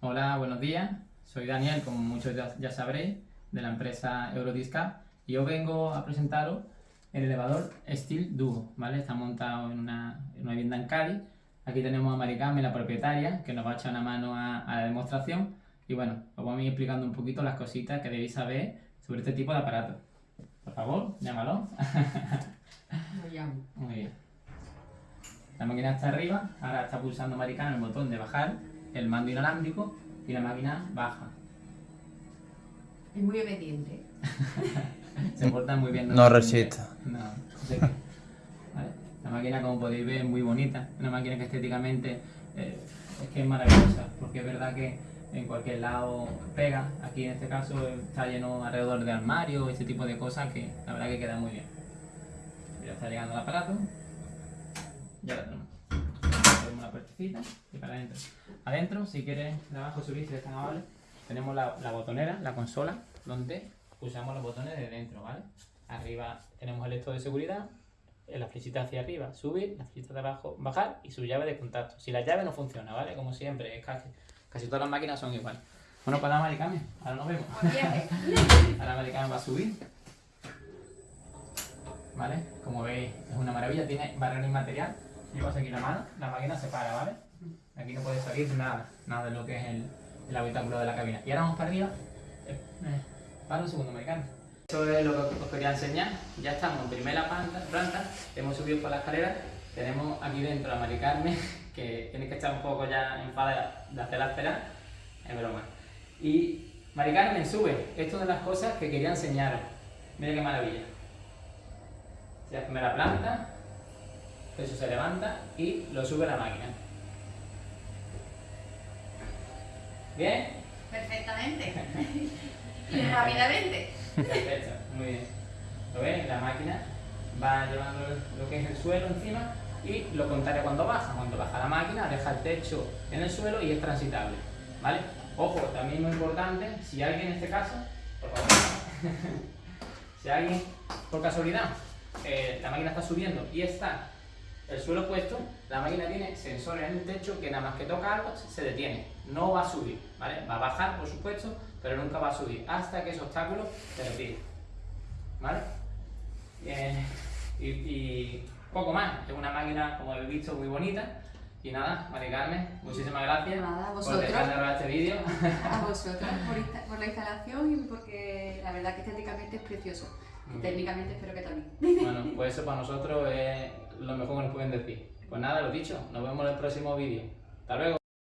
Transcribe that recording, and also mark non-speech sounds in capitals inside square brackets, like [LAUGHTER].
Hola, buenos días. Soy Daniel, como muchos ya, sabréis, de la empresa Eurodiscap y yo vengo a presentaros el elevador Steel Duo, ¿vale? Está montado en una, vivienda en Cádiz. Aquí tenemos a Maricame, la propietaria, que nos va a echar una mano a, la demostración y bueno, os voy a ir explicando un poquito las cositas que debéis saber sobre este tipo de aparato. Por favor, llámalo. Lo llamo. [LAUGHS] Muy bien. La máquina está arriba, ahora está pulsando Maricame el botón de bajar el mando inalámbrico y la máquina baja. Es muy obediente. [LAUGHS] Se porta muy bien. No resiste. No, La máquina, como podéis ver, es muy bonita. Una máquina que estéticamente eh, es que es maravillosa, porque es verdad que en cualquier lado pega. Aquí en este caso está lleno alrededor de armario, ese tipo de cosas que la verdad que queda muy bien. Ya está llegando el aparato. Ya lo tenemos. La y para adentro. Adentro, si quieres de abajo subir, si eres tan amable, tenemos la, botonera, la consola, donde usamos los botones de dentro, ¿vale? Arriba tenemos el esto de seguridad, la flechita hacia arriba, subir, la flechita de abajo, bajar y su llave de contacto. Si la llave no funciona, ¿vale? Como siempre, casi, casi todas las máquinas son iguales. Bueno, para la Maricame, ahora nos vemos. [LAUGHS] ahora la Maricame va a subir. ¿Vale? Como veis, es una maravilla, tiene barrera inmaterial. Llevas aquí la mano, la máquina se para, ¿vale? Aquí no puede salir nada, nada de lo que es el, habitáculo de la cabina. Y ahora vamos para arriba. Eh, eh, para un segundo, americano. Eso es lo que os quería enseñar. Ya estamos en primera planta, hemos subido por la escalera. Tenemos aquí dentro a Mari [LAUGHS] que tiene que estar un poco ya enfadada de hacerla esperar. Es broma. Y Mari Carmen, sube. Esto es de las cosas que quería enseñaros. Mira qué maravilla. Ya primera planta, eso se levanta y lo sube la máquina. ¿Bien? Perfectamente. [LAUGHS] y rápidamente. Perfecto, muy bien. ¿Lo ves? La máquina va llevando lo que es el suelo encima y lo contrario cuando baja. Cuando baja la máquina deja el techo en el suelo y es transitable. ¿Vale? Ojo, también muy importante, si alguien en este caso, por favor, [LAUGHS] si alguien por casualidad eh, la máquina está subiendo y está el suelo puesto, la máquina tiene sensores en el techo que nada más que toca algo se detiene, no va a subir, ¿vale? Va a bajar, por supuesto, pero nunca va a subir hasta que ese obstáculo se retire, ¿vale? y, poco más, es una máquina, como habéis visto, muy bonita. Y nada, Mari Carmen, muchísimas gracias nada, por dejar de grabar este vídeo. A vosotros por, por, la instalación y porque la verdad que estéticamente es precioso. Y técnicamente espero que también. Bueno, pues eso para nosotros es lo mejor que nos pueden decir. Pues nada, lo dicho, nos vemos en el próximo vídeo. Hasta luego.